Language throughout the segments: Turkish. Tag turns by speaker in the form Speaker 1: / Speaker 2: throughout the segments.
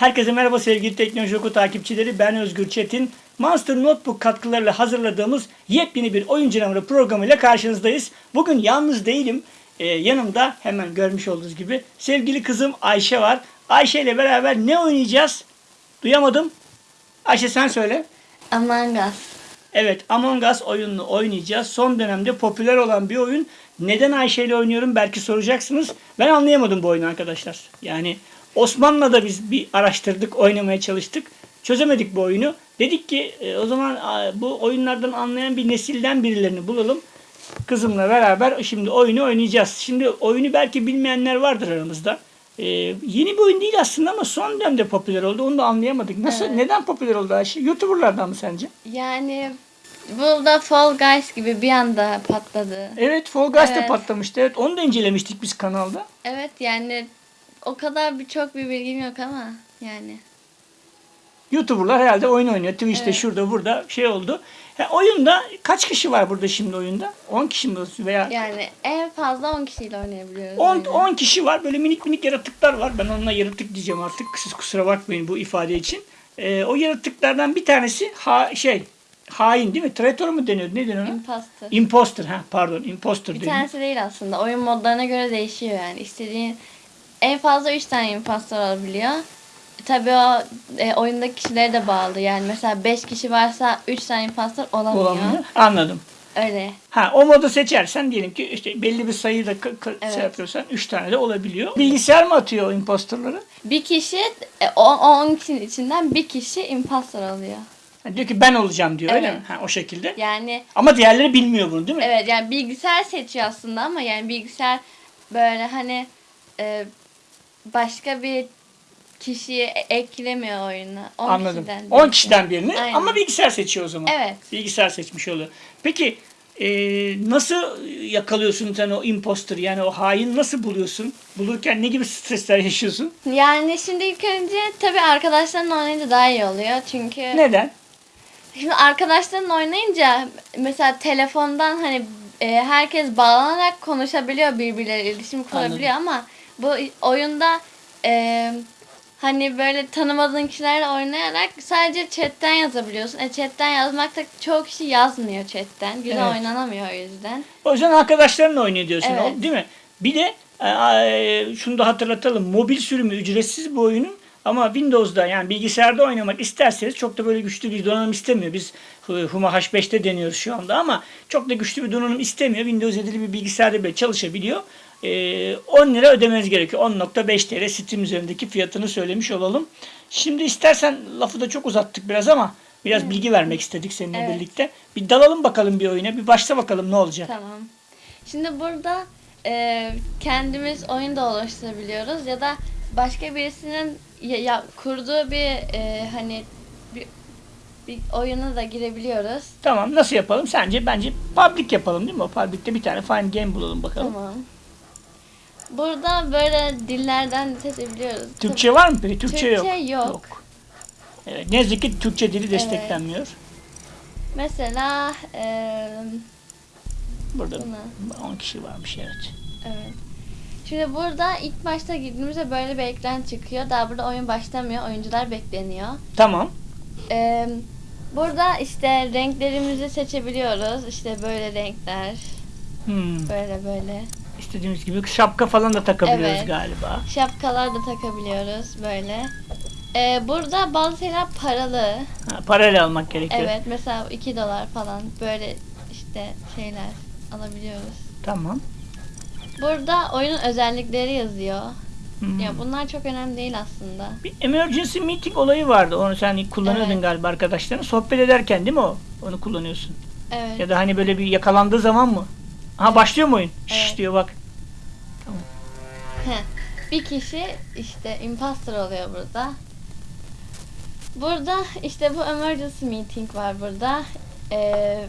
Speaker 1: Herkese merhaba sevgili Teknoloji Oku takipçileri. Ben Özgür Çetin. Monster Notebook katkılarıyla hazırladığımız yepyeni bir oyun canavarı programıyla karşınızdayız. Bugün yalnız değilim. Ee, yanımda hemen görmüş olduğunuz gibi sevgili kızım Ayşe var. Ayşe ile beraber ne oynayacağız? Duyamadım. Ayşe sen söyle.
Speaker 2: Among Us.
Speaker 1: Evet Among Us oyununu oynayacağız. Son dönemde popüler olan bir oyun. Neden Ayşe ile oynuyorum belki soracaksınız. Ben anlayamadım bu oyunu arkadaşlar. Yani Osman'la da biz bir araştırdık, oynamaya çalıştık. Çözemedik bu oyunu. Dedik ki e, o zaman bu oyunlardan anlayan bir nesilden birilerini bulalım. Kızımla beraber şimdi oyunu oynayacağız. Şimdi oyunu belki bilmeyenler vardır aramızda. E, yeni bir oyun değil aslında ama son dönemde popüler oldu. Onu da anlayamadık. Nasıl?
Speaker 2: Evet.
Speaker 1: Neden popüler oldu Ayşe? YouTuber'lardan mı sence?
Speaker 2: Yani bu da Fall Guys gibi bir anda patladı.
Speaker 1: Evet Fall Guys de
Speaker 2: Evet.
Speaker 1: patlamıştı. Evet onu da incelemiştik biz kanalda.
Speaker 2: Evet yani o kadar bir çok bir bilgim yok ama yani.
Speaker 1: YouTuber'lar herhalde oyun oynuyor. Twitch'te
Speaker 2: Evet.
Speaker 1: şurada burada şey oldu. Ha, oyunda kaç kişi var burada şimdi oyunda? 10 kişi mi veya
Speaker 2: Yani en fazla 10 kişiyle oynayabiliyoruz.
Speaker 1: 10
Speaker 2: oyunu.
Speaker 1: 10 kişi var. Böyle minik minik yaratıklar var. Ben onunla yaratık diyeceğim artık. Siz kusura bakmayın bu ifade için. Ee, o yaratıklardan bir tanesi ha, şey hain değil mi? Traitor mu deniyor? Ne deniyor? ona?
Speaker 2: Imposter.
Speaker 1: Imposter ha pardon. Imposter
Speaker 2: Bir
Speaker 1: deniyor.
Speaker 2: tanesi değil aslında. Oyun modlarına göre değişiyor yani. İstediğin en fazla 3 tane imposter olabiliyor. Tabii o e, oyundaki kişilere de bağlı. Yani mesela 5 kişi varsa 3 tane imposter olamıyor.
Speaker 1: Olamıyor. Anladım.
Speaker 2: Öyle.
Speaker 1: Ha o modu seçersen diyelim ki işte belli bir sayıyı da k- k-
Speaker 2: Evet.
Speaker 1: şey yapıyorsan 3 tane de olabiliyor. Bilgisayar mı atıyor o imposterları?
Speaker 2: Bir kişi, e, o 10 kişinin içinden bir kişi imposter oluyor.
Speaker 1: Ha, diyor ki ben olacağım diyor öyle
Speaker 2: Evet.
Speaker 1: mi? Ha, o şekilde.
Speaker 2: Yani
Speaker 1: Ama diğerleri bilmiyor bunu değil mi?
Speaker 2: evet yani bilgisayar seçiyor aslında ama yani bilgisayar böyle hani e, başka bir kişiyi e- eklemiyor oyuna. 10
Speaker 1: Anladım.
Speaker 2: Kişiden
Speaker 1: 10
Speaker 2: birisi.
Speaker 1: kişiden birini
Speaker 2: Aynen.
Speaker 1: ama bilgisayar seçiyor o zaman.
Speaker 2: Evet.
Speaker 1: Bilgisayar seçmiş oluyor. Peki e, nasıl yakalıyorsun sen o imposter yani o hain nasıl buluyorsun? Bulurken ne gibi stresler yaşıyorsun?
Speaker 2: Yani şimdi ilk önce tabii arkadaşlarınla oynayınca daha iyi oluyor. Çünkü
Speaker 1: Neden?
Speaker 2: şimdi arkadaşlarınla oynayınca mesela telefondan hani e, herkes bağlanarak konuşabiliyor birbirleriyle iletişim kurabiliyor ama bu oyunda e, hani böyle tanımadığın kişilerle oynayarak sadece chatten yazabiliyorsun. E chatten yazmak da çoğu kişi yazmıyor chatten. Güzel
Speaker 1: Evet.
Speaker 2: oynanamıyor o yüzden.
Speaker 1: O yüzden arkadaşlarınla oynuyor diyorsun
Speaker 2: Evet.
Speaker 1: değil mi? Bir de e, e, şunu da hatırlatalım. Mobil sürümü ücretsiz bu oyunun ama Windows'da yani bilgisayarda oynamak isterseniz çok da böyle güçlü bir donanım istemiyor. Biz Hu- Huma H5'te deniyoruz şu anda ama çok da güçlü bir donanım istemiyor. Windows 7'li bir bilgisayarda bile çalışabiliyor. E, 10 lira ödemeniz gerekiyor. 10.5 TL Steam üzerindeki fiyatını söylemiş olalım. Şimdi istersen lafı da çok uzattık biraz ama biraz bilgi vermek istedik seninle
Speaker 2: Evet.
Speaker 1: birlikte. Bir dalalım bakalım bir oyuna. Bir başla bakalım ne olacak.
Speaker 2: Tamam. Şimdi burada e, kendimiz oyun da oluşturabiliyoruz ya da başka birisinin ya, ya- kurduğu bir e, hani bir, bir oyuna da girebiliyoruz.
Speaker 1: Tamam nasıl yapalım? Sence bence public yapalım değil mi? O public'te bir tane fine game bulalım bakalım.
Speaker 2: Tamam. Burada böyle dillerden seçebiliyoruz.
Speaker 1: Türkçe var mı peki? Türkçe,
Speaker 2: Türkçe
Speaker 1: yok.
Speaker 2: yok.
Speaker 1: Evet, ne yazık ki Türkçe dili desteklenmiyor.
Speaker 2: Mesela e,
Speaker 1: Burada
Speaker 2: Buna.
Speaker 1: 10 kişi varmış evet.
Speaker 2: evet. Şimdi burada ilk başta girdiğimizde böyle bir ekran çıkıyor. Daha burada oyun başlamıyor. Oyuncular bekleniyor.
Speaker 1: Tamam.
Speaker 2: Ee, burada işte renklerimizi seçebiliyoruz. İşte böyle renkler.
Speaker 1: Hmm.
Speaker 2: Böyle böyle.
Speaker 1: İstediğimiz gibi şapka falan da takabiliyoruz
Speaker 2: Evet.
Speaker 1: galiba.
Speaker 2: Şapkalar da takabiliyoruz böyle. Ee, burada bazı şeyler paralı.
Speaker 1: Ha, parayla almak gerekiyor.
Speaker 2: Evet mesela 2 dolar falan böyle işte şeyler alabiliyoruz.
Speaker 1: Tamam.
Speaker 2: Burada oyunun özellikleri yazıyor.
Speaker 1: Hmm.
Speaker 2: Ya bunlar çok önemli değil aslında.
Speaker 1: Bir emergency meeting olayı vardı. Onu sen kullanıyordun
Speaker 2: Evet.
Speaker 1: galiba arkadaşların. Sohbet ederken değil mi o? Onu kullanıyorsun.
Speaker 2: Evet.
Speaker 1: Ya da hani böyle bir yakalandığı zaman mı? Aha başlıyor mu oyun? Şşş
Speaker 2: Evet.
Speaker 1: diyor bak.
Speaker 2: Heh, bir kişi işte imposter oluyor burada. Burada işte bu emergency meeting var burada. Ee,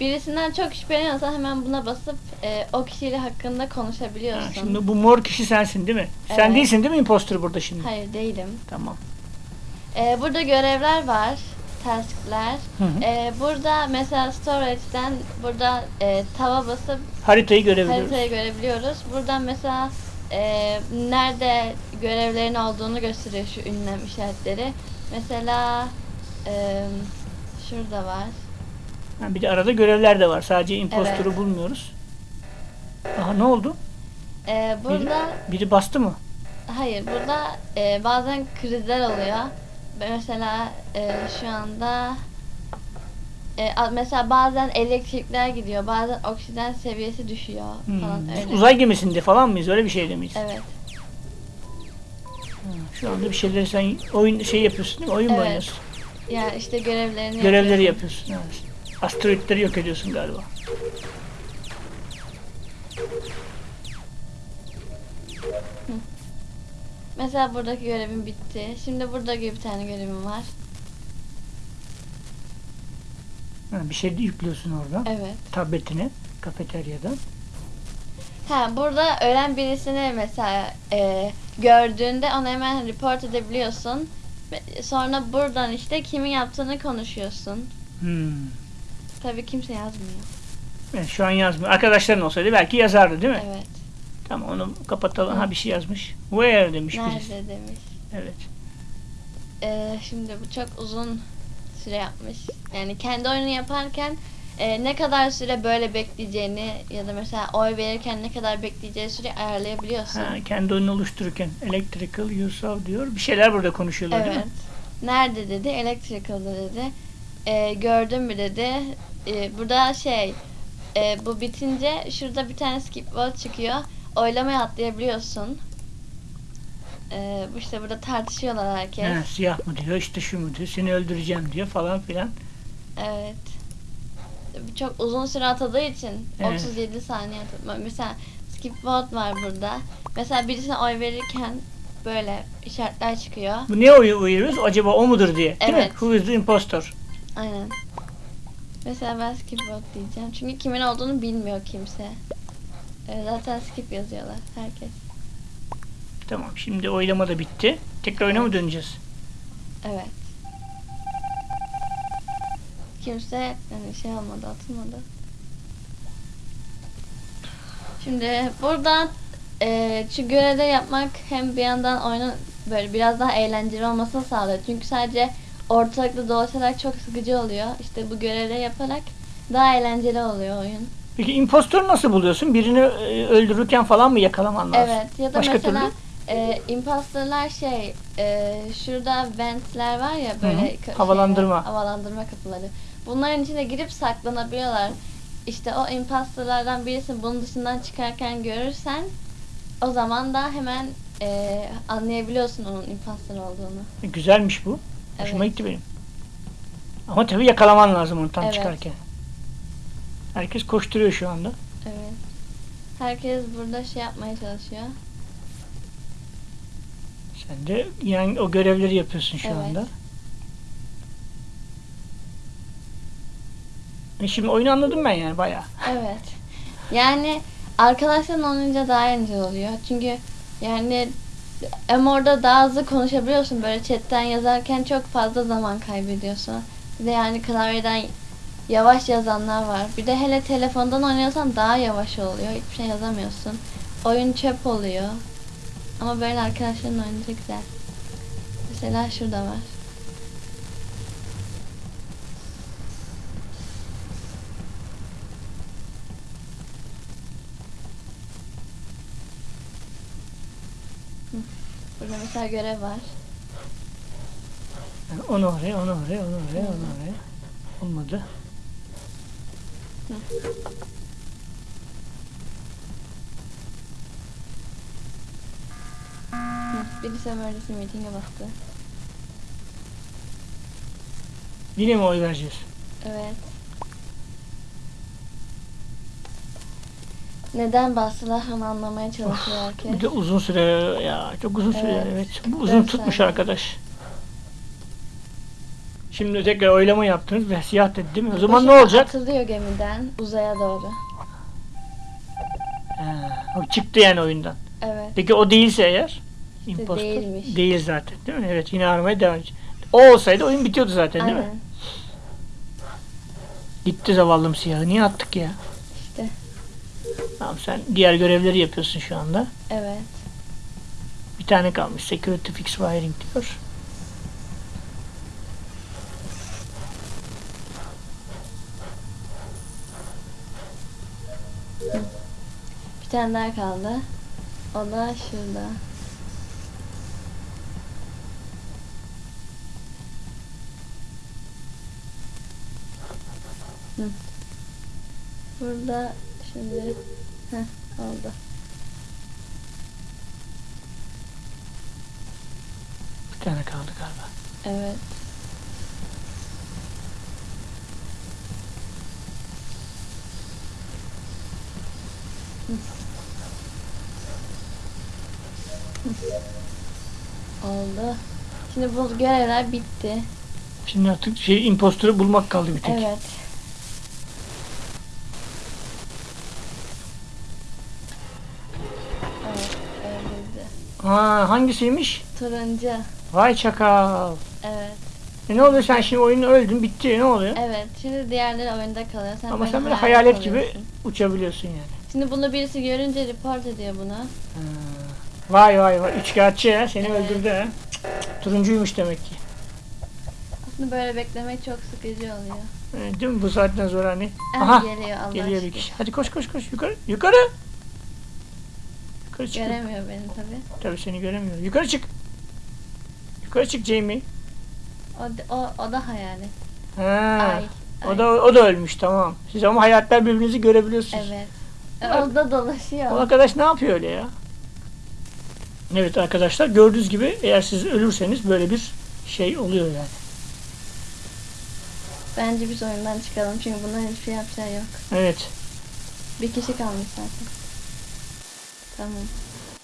Speaker 2: birisinden çok şüpheleniyorsan hemen buna basıp e, o kişiyle hakkında
Speaker 1: Ha,
Speaker 2: konuşabiliyorsun.
Speaker 1: şimdi bu mor kişi sensin değil mi? Sen
Speaker 2: Evet.
Speaker 1: değilsin değil mi imposter burada şimdi?
Speaker 2: Hayır değilim.
Speaker 1: Tamam.
Speaker 2: Ee, burada görevler var. Task'ler.
Speaker 1: Hı hı.
Speaker 2: Ee, burada mesela storage'den burada e, tava basıp
Speaker 1: Haritayı görebiliyoruz.
Speaker 2: haritayı görebiliyoruz. Buradan mesela e, nerede görevlerin olduğunu gösteriyor şu ünlem işaretleri. Mesela e, şurada var.
Speaker 1: Ha, bir de arada görevler de var. Sadece impostoru
Speaker 2: Evet.
Speaker 1: bulmuyoruz. Aha ne oldu?
Speaker 2: E, burada
Speaker 1: Biri bastı mı?
Speaker 2: hayır burada e, bazen krizler oluyor. Mesela e, şu anda e, mesela bazen elektrikler gidiyor, bazen oksijen seviyesi düşüyor
Speaker 1: Hmm,
Speaker 2: falan
Speaker 1: biz
Speaker 2: öyle.
Speaker 1: Uzay gemisinde falan mıyız? Öyle bir şey miyiz?
Speaker 2: Evet.
Speaker 1: Ha, Şu anda bir şeyleri sen oyun şey yapıyorsun değil mi? Oyun mu
Speaker 2: Evet.
Speaker 1: oynuyorsun?
Speaker 2: Ya işte görevlerini
Speaker 1: Görevleri
Speaker 2: yapıyorsun.
Speaker 1: yapıyorsun. Evet. Asteroidleri yok ediyorsun galiba.
Speaker 2: Mesela buradaki görevim bitti. Şimdi burada bir tane görevim var.
Speaker 1: Ha, bir şey de yüklüyorsun oradan.
Speaker 2: Evet.
Speaker 1: Tabletine, kafeteryadan.
Speaker 2: Ha burada ölen birisini mesela e, gördüğünde onu hemen report edebiliyorsun. Sonra buradan işte kimin yaptığını konuşuyorsun.
Speaker 1: Hmm.
Speaker 2: Tabii kimse yazmıyor.
Speaker 1: Evet, şu an yazmıyor. Arkadaşların olsaydı belki yazardı değil mi?
Speaker 2: Evet.
Speaker 1: Tamam onu kapatalım.
Speaker 2: Hı.
Speaker 1: Ha bir şey yazmış. Where demiş birisi.
Speaker 2: Nerede demiş.
Speaker 1: Evet.
Speaker 2: E, şimdi bu çok uzun süre yapmış. Yani kendi oyunu yaparken e, ne kadar süre böyle bekleyeceğini ya da mesela oy verirken ne kadar bekleyeceği süreyi ayarlayabiliyorsun.
Speaker 1: Ha, kendi oyunu oluştururken electrical yourself diyor. Bir şeyler burada konuşuyorlar değil
Speaker 2: Evet.
Speaker 1: mi?
Speaker 2: Nerede dedi? Electrical'da dedi. Ee, gördün mü dedi. Ee, burada şey e, bu bitince şurada bir tane skip vote çıkıyor. Oylamaya atlayabiliyorsun. Bu işte burada tartışıyorlar herkes.
Speaker 1: Ha, siyah mı diyor, işte şu mu diyor, seni öldüreceğim diyor falan filan.
Speaker 2: Evet. Çok uzun süre atadığı için
Speaker 1: Evet.
Speaker 2: 37 saniye atadı. Mesela skip vote var burada. Mesela birisine oy verirken böyle işaretler çıkıyor.
Speaker 1: Bu niye oy uyuyoruz? Acaba o mudur diye. Değil mi?
Speaker 2: Evet.
Speaker 1: Who is the impostor?
Speaker 2: Aynen. Mesela ben skip vote diyeceğim. Çünkü kimin olduğunu bilmiyor kimse. Ee, zaten skip yazıyorlar herkes.
Speaker 1: Tamam şimdi oylama da bitti. Tekrar oyuna mı döneceğiz?
Speaker 2: Evet. Kimse yani şey olmadı, atılmadı. Şimdi burada e, şu görevde yapmak hem bir yandan oyunun böyle biraz daha eğlenceli olmasını sağlıyor. Çünkü sadece ortalıkta dolaşarak çok sıkıcı oluyor. İşte bu görevleri yaparak daha eğlenceli oluyor oyun.
Speaker 1: Peki impostoru nasıl buluyorsun? Birini e, öldürürken falan mı yakalaman lazım?
Speaker 2: Evet ya da
Speaker 1: Başka
Speaker 2: mesela
Speaker 1: türlü?
Speaker 2: e, imposterlar şey e, şurada ventler var ya böyle
Speaker 1: Hı hı. Havalandırma.
Speaker 2: şeyler, havalandırma kapıları. Bunların içine girip saklanabiliyorlar. İşte o imposterlardan birisini bunun dışından çıkarken görürsen o zaman da hemen e, anlayabiliyorsun onun imposter olduğunu.
Speaker 1: E, Güzelmiş bu. Hoşuma
Speaker 2: Evet.
Speaker 1: gitti benim. Ama tabii yakalaman lazım onu tam
Speaker 2: Evet.
Speaker 1: çıkarken. Herkes koşturuyor şu anda.
Speaker 2: Evet. Herkes burada şey yapmaya çalışıyor.
Speaker 1: Sen de yani o görevleri yapıyorsun şu
Speaker 2: Evet.
Speaker 1: anda. E şimdi oyunu anladım ben yani bayağı.
Speaker 2: Evet. Yani arkadaşların olunca daha eğlenceli oluyor. Çünkü yani hem orada daha hızlı konuşabiliyorsun. Böyle chatten yazarken çok fazla zaman kaybediyorsun. Bir de yani klavyeden yavaş yazanlar var. Bir de hele telefondan oynuyorsan daha yavaş oluyor. Hiçbir şey yazamıyorsun. Oyun çöp oluyor. Ama böyle arkadaşların oynayınca güzel. Mesela şurada var. Burada mesela görev var.
Speaker 1: Yani onu oraya, onu oraya, onu oraya, onu oraya. Olmadı.
Speaker 2: Hı, Birisi emergency meeting'e bastı.
Speaker 1: Yine mi oy vereceğiz?
Speaker 2: Evet. Neden bastılar anlamaya çalışıyor herkes.
Speaker 1: Bir de uzun süre ya çok uzun süre
Speaker 2: Evet.
Speaker 1: evet. Bu uzun tutmuş
Speaker 2: saniye.
Speaker 1: arkadaş. Şimdi tekrar oylama yaptınız ve siyah dedi değil mi? O zaman ne olacak?
Speaker 2: Atılıyor gemiden uzaya doğru.
Speaker 1: Ha, o çıktı yani oyundan.
Speaker 2: Evet.
Speaker 1: Peki o değilse eğer? impostor,
Speaker 2: değilmiş.
Speaker 1: Değil zaten değil mi? Evet yine aramaya devam edecek. O olsaydı oyun bitiyordu zaten değil mi?
Speaker 2: Aynen.
Speaker 1: Gitti zavallım siyahı. Niye attık ya? Tamam sen diğer görevleri yapıyorsun şu anda.
Speaker 2: Evet.
Speaker 1: Bir tane kalmış. Security Fix Wiring diyor.
Speaker 2: Bir tane daha kaldı. O da şurada. Hı. Burada şimdi Heh, oldu.
Speaker 1: Bir tane kaldı galiba.
Speaker 2: Evet. Hı. Hı. Oldu. Şimdi bu görevler bitti.
Speaker 1: Şimdi artık şey impostörü bulmak kaldı bir tek.
Speaker 2: Evet. Evet, öldürdü.
Speaker 1: Ha, hangisiymiş?
Speaker 2: Turuncu.
Speaker 1: Vay çakal.
Speaker 2: Evet.
Speaker 1: E ne oluyor sen şimdi oyunu öldün bitti ne oluyor?
Speaker 2: Evet. Şimdi diğerleri oyunda kalıyor. Sen
Speaker 1: Ama sen böyle
Speaker 2: hayalet
Speaker 1: hayalet gibi uçabiliyorsun yani.
Speaker 2: Şimdi bunu birisi görünce report ediyor bunu.
Speaker 1: Ha. Vay vay vay üçkağıtçı ya seni
Speaker 2: Evet.
Speaker 1: öldürdü ha. Turuncuymuş demek ki.
Speaker 2: Aslında böyle beklemek çok sıkıcı oluyor.
Speaker 1: E, değil mi bu saatten sonra hani?
Speaker 2: Ah,
Speaker 1: Aha
Speaker 2: geliyor Allah
Speaker 1: geliyor bir kişi. Hadi koş koş koş yukarı yukarı. Yukarı çık.
Speaker 2: Göremiyor beni tabi.
Speaker 1: Tabii seni göremiyor. Yukarı çık. Yukarı çık Jamie.
Speaker 2: O, o, o da hayalet.
Speaker 1: Ha.
Speaker 2: Ay.
Speaker 1: O
Speaker 2: ay.
Speaker 1: da o da ölmüş tamam. Siz ama hayaletler birbirinizi görebiliyorsunuz.
Speaker 2: Evet.
Speaker 1: Bak.
Speaker 2: O da dolaşıyor.
Speaker 1: O arkadaş ne yapıyor öyle ya? Evet arkadaşlar gördüğünüz gibi eğer siz ölürseniz böyle bir şey oluyor yani.
Speaker 2: Bence biz oyundan çıkalım çünkü bunların hiçbir yapacağı yok.
Speaker 1: Evet.
Speaker 2: Bir kişi kalmış zaten. Tamam.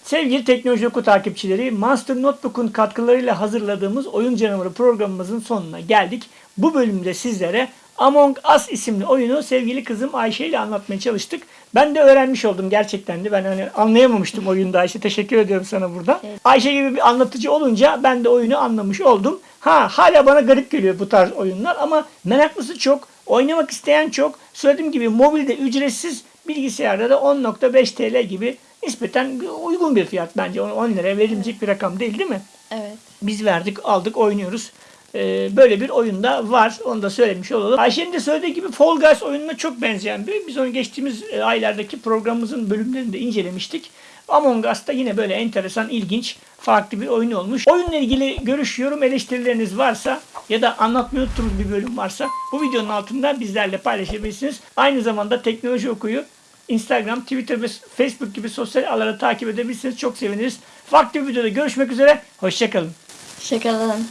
Speaker 1: Sevgili Teknoloji Oku takipçileri, Monster Notebook'un katkılarıyla hazırladığımız Oyun Canavarı programımızın sonuna geldik. Bu bölümde sizlere Among Us isimli oyunu sevgili kızım Ayşe ile anlatmaya çalıştık. Ben de öğrenmiş oldum gerçekten de. Ben hani anlayamamıştım oyunda Ayşe. Teşekkür ediyorum sana burada.
Speaker 2: Evet.
Speaker 1: Ayşe gibi bir anlatıcı olunca ben de oyunu anlamış oldum. Ha hala bana garip geliyor bu tarz oyunlar ama meraklısı çok, oynamak isteyen çok. Söylediğim gibi mobilde ücretsiz, bilgisayarda da 10.5 TL gibi nispeten uygun bir fiyat bence. 10 liraya verilecek bir rakam değil değil mi?
Speaker 2: Evet.
Speaker 1: Biz verdik, aldık, oynuyoruz. Ee, böyle bir oyunda var. Onu da söylemiş olalım. Ayşe'nin de söylediği gibi Fall Guys oyununa çok benzeyen bir. Biz onu geçtiğimiz e, aylardaki programımızın bölümlerinde incelemiştik. Among Us da yine böyle enteresan, ilginç, farklı bir oyun olmuş. Oyunla ilgili görüş, yorum, eleştirileriniz varsa ya da anlatmayı unuttuğunuz bir bölüm varsa bu videonun altında bizlerle paylaşabilirsiniz. Aynı zamanda teknoloji okuyu Instagram, Twitter ve Facebook gibi sosyal ağları takip edebilirsiniz. Çok seviniriz. Farklı bir videoda görüşmek üzere. Hoşçakalın.
Speaker 2: Şakalalım.